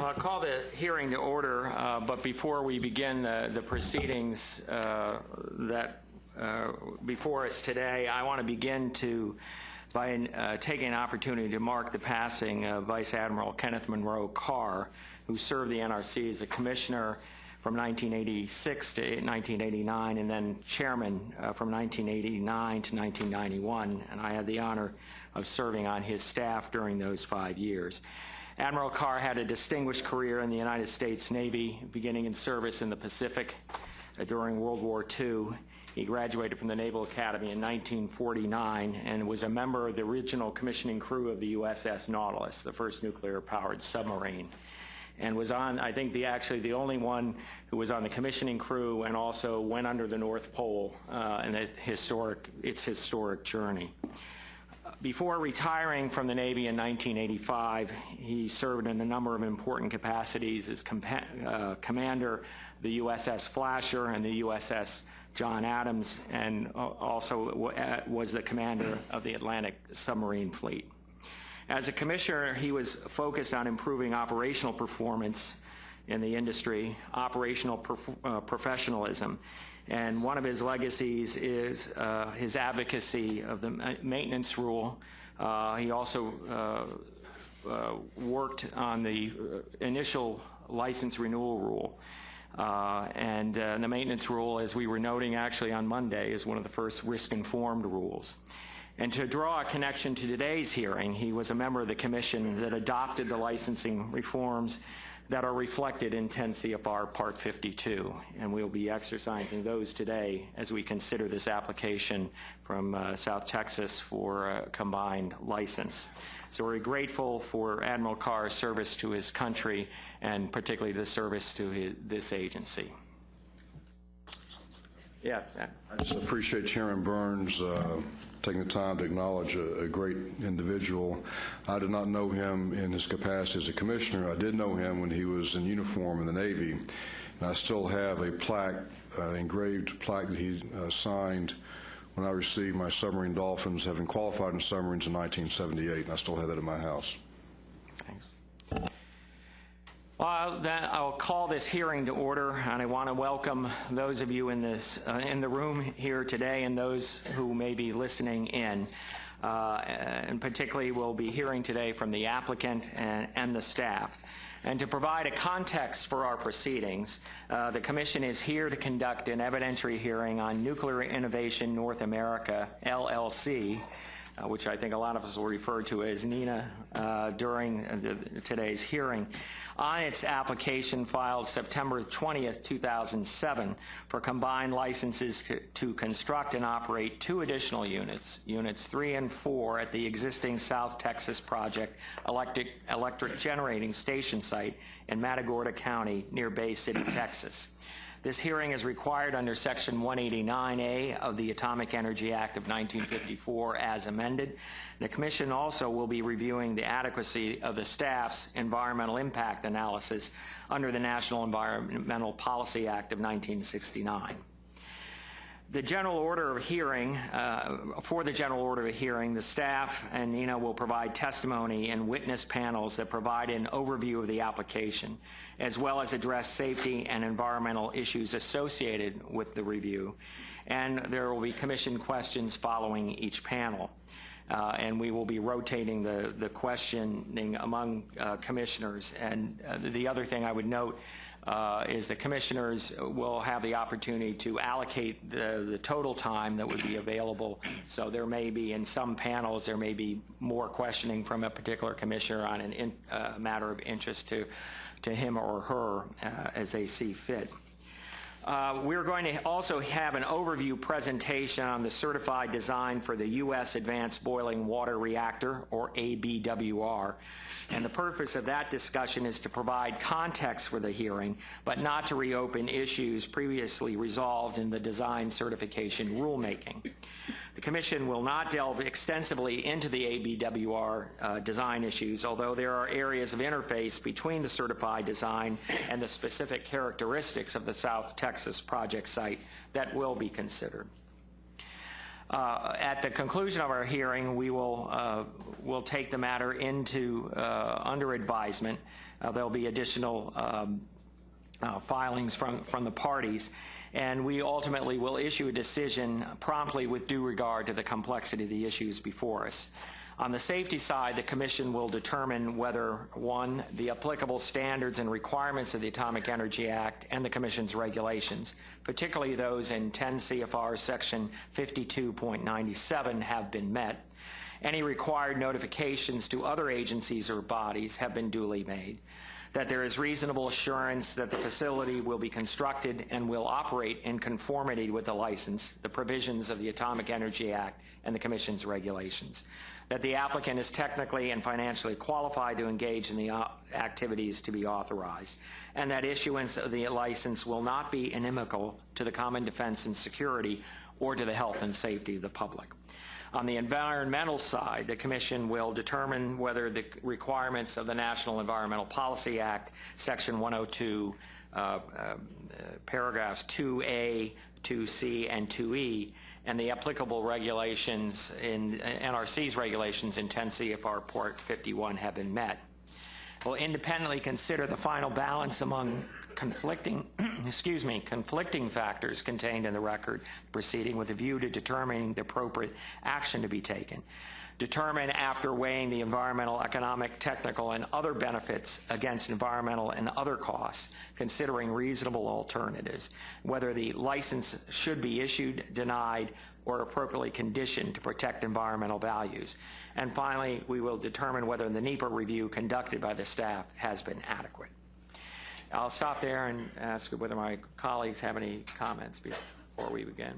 I'll call the hearing to order, uh, but before we begin the the proceedings uh, that uh, before us today, I want to begin to by uh, taking an opportunity to mark the passing of Vice Admiral Kenneth Monroe Carr, who served the NRC as a commissioner from 1986 to 1989, and then chairman uh, from 1989 to 1991, and I had the honor of serving on his staff during those five years. Admiral Carr had a distinguished career in the United States Navy, beginning in service in the Pacific uh, during World War II. He graduated from the Naval Academy in 1949 and was a member of the original commissioning crew of the USS Nautilus, the first nuclear-powered submarine and was on, I think, the actually the only one who was on the commissioning crew and also went under the North Pole uh, in the historic, its historic journey. Before retiring from the Navy in 1985, he served in a number of important capacities as uh, commander the USS Flasher and the USS John Adams, and also was the commander of the Atlantic submarine fleet. As a commissioner, he was focused on improving operational performance in the industry, operational prof uh, professionalism. And one of his legacies is uh, his advocacy of the maintenance rule. Uh, he also uh, uh, worked on the uh, initial license renewal rule. and the maintenance rule, as we were noting actually on Monday, is one of the first risk-informed rules. And to draw a connection to today's hearing, he was a member of the commission that adopted the licensing reforms that are reflected in 10 CFR Part 52, and we'll be exercising those today as we consider this application from uh, South Texas for a combined license. So we're grateful for Admiral Carr's service to his country and particularly the service to his, this agency. Yeah. I just appreciate Chairman Burns uh, taking the time to acknowledge a, a, great individual. I did not know him in his capacity as a commissioner. I did know him when he was in uniform in the Navy. And I still have a plaque, uh, engraved plaque that he uh, signed when I received my submarine dolphins, having qualified in submarines in 1978, and I still have that in my house. Well, then I'll call this hearing to order, and I want to welcome those of you in this uh, in the room here today and those who may be listening in. Uh, and particularly, we'll be hearing today from the applicant and, and the staff. And to provide a context for our proceedings, uh, the Commission is here to conduct an evidentiary hearing on Nuclear Innovation North America, LLC, uh, which I think a lot of us will refer to as NINA uh, during the, today's hearing, on its application filed September 20th, 2007 for combined licenses to construct and operate two additional units, units 3 and 4 at the existing South Texas Project electric, electric generating station site in Matagorda County near Bay City, Texas. This hearing is required under Section 189A of the Atomic Energy Act of 1954 as amended. The Commission also will be reviewing the adequacy of the staff's environmental impact analysis under the National Environmental Policy Act of 1969. The general order of hearing, uh, for the general order of hearing, the staff and NINA will provide testimony and witness panels that provide an overview of the application, as well as address safety and environmental issues associated with the review. And there will be commission questions following each panel. Uh, and we will be rotating the, the questioning among uh, commissioners. And uh, the other thing I would note uh, is the commissioners will have the opportunity to allocate the, the total time that would be available. So there may be, in some panels, there may be more questioning from a particular commissioner on a uh, matter of interest to, to him or her uh, as they see fit. Uh, we're going to also have an overview presentation on the certified design for the U.S. Advanced Boiling Water Reactor, or ABWR. And the purpose of that discussion is to provide context for the hearing, but not to reopen issues previously resolved in the design certification rulemaking. The Commission will not delve extensively into the ABWR uh, design issues, although there are areas of interface between the certified design and the specific characteristics of the South Texas project site that will be considered. Uh, at the conclusion of our hearing, we will uh, will take the matter into uh, under advisement Uh, There'll be additional um, uh, filings from, from the parties, and we ultimately will issue a decision promptly with due regard to the complexity of the issues before us. On the safety side, the Commission will determine whether, one, the applicable standards and requirements of the Atomic Energy Act and the Commission's regulations, particularly those in 10 CFR Section 52.97, have been met. Any required notifications to other agencies or bodies have been duly made that there is reasonable assurance that the facility will be constructed and will operate in conformity with the license, the provisions of the Atomic Energy Act, and the Commission's regulations, that the applicant is technically and financially qualified to engage in the uh, activities to be authorized, and that issuance of the license will not be inimical to the common defense and security or to the health and safety of the public. On the environmental side, the Commission will determine whether the requirements of the National Environmental Policy Act, Section 102, uh, uh, paragraphs 2A, 2C, and 2E, and the applicable regulations in NRC's regulations in 10 CFR Part 51 have been met. Will independently consider the final balance among conflicting, excuse me, conflicting factors contained in the record proceeding with a view to determining the appropriate action to be taken. Determine after weighing the environmental, economic, technical, and other benefits against environmental and other costs, considering reasonable alternatives, whether the license should be issued, denied, or appropriately conditioned to protect environmental values. And finally, we will determine whether the NEPA review conducted by the staff has been adequate. I'll stop there and ask whether my colleagues have any comments before we begin.